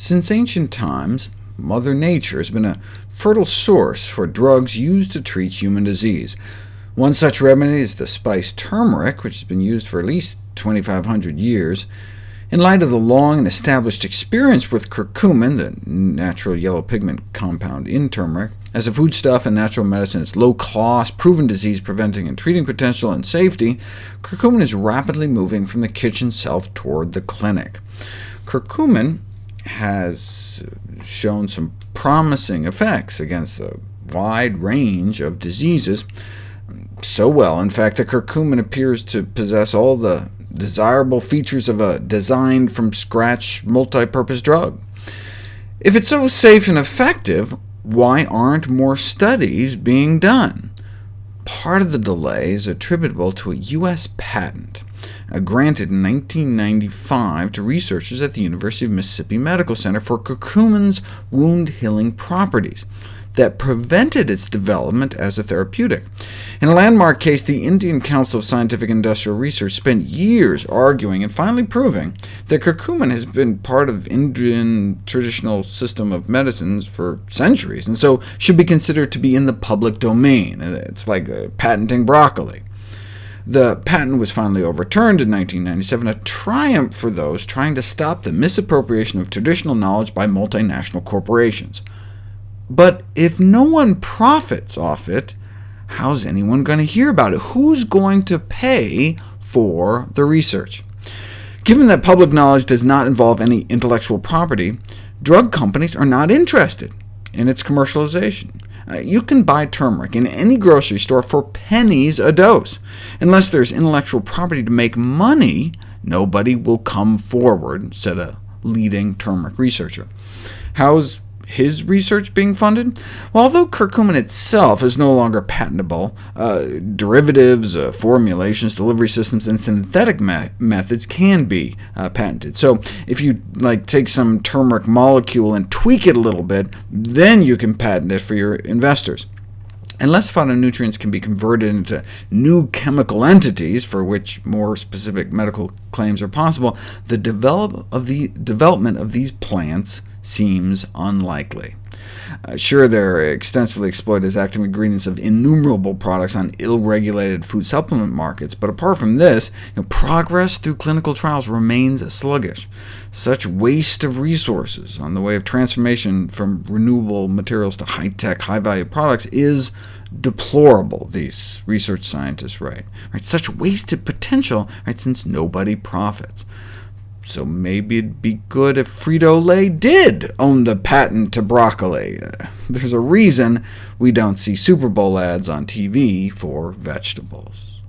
Since ancient times, Mother Nature has been a fertile source for drugs used to treat human disease. One such remedy is the spice turmeric, which has been used for at least 2,500 years. In light of the long and established experience with curcumin, the natural yellow pigment compound in turmeric, as a foodstuff and natural medicine, its low cost, proven disease-preventing and treating potential, and safety, curcumin is rapidly moving from the kitchen shelf toward the clinic. Curcumin has shown some promising effects against a wide range of diseases, so well, in fact, that curcumin appears to possess all the desirable features of a designed-from-scratch multi-purpose drug. If it's so safe and effective, why aren't more studies being done? Part of the delay is attributable to a U.S. patent uh, granted in 1995 to researchers at the University of Mississippi Medical Center for curcumin's wound-healing properties that prevented its development as a therapeutic. In a landmark case, the Indian Council of Scientific Industrial Research spent years arguing and finally proving that curcumin has been part of Indian traditional system of medicines for centuries, and so should be considered to be in the public domain. It's like uh, patenting broccoli. The patent was finally overturned in 1997, a triumph for those trying to stop the misappropriation of traditional knowledge by multinational corporations. But if no one profits off it, how's anyone going to hear about it? Who's going to pay for the research? Given that public knowledge does not involve any intellectual property, drug companies are not interested in its commercialization. Uh, you can buy turmeric in any grocery store for pennies a dose. Unless there's intellectual property to make money, nobody will come forward, said a leading turmeric researcher. How's his research being funded? Well, although curcumin itself is no longer patentable, uh, derivatives, uh, formulations, delivery systems, and synthetic me methods can be uh, patented. So if you like take some turmeric molecule and tweak it a little bit, then you can patent it for your investors. Unless phytonutrients can be converted into new chemical entities, for which more specific medical claims are possible, the develop of the development of these plants seems unlikely. Uh, sure, they're extensively exploited as active ingredients of innumerable products on ill-regulated food supplement markets, but apart from this, you know, progress through clinical trials remains sluggish. Such waste of resources on the way of transformation from renewable materials to high-tech, high-value products is deplorable, these research scientists write. Right? Such wasted potential, right, since nobody profits. So maybe it'd be good if Frito-Lay did own the patent to broccoli. There's a reason we don't see Super Bowl ads on TV for vegetables.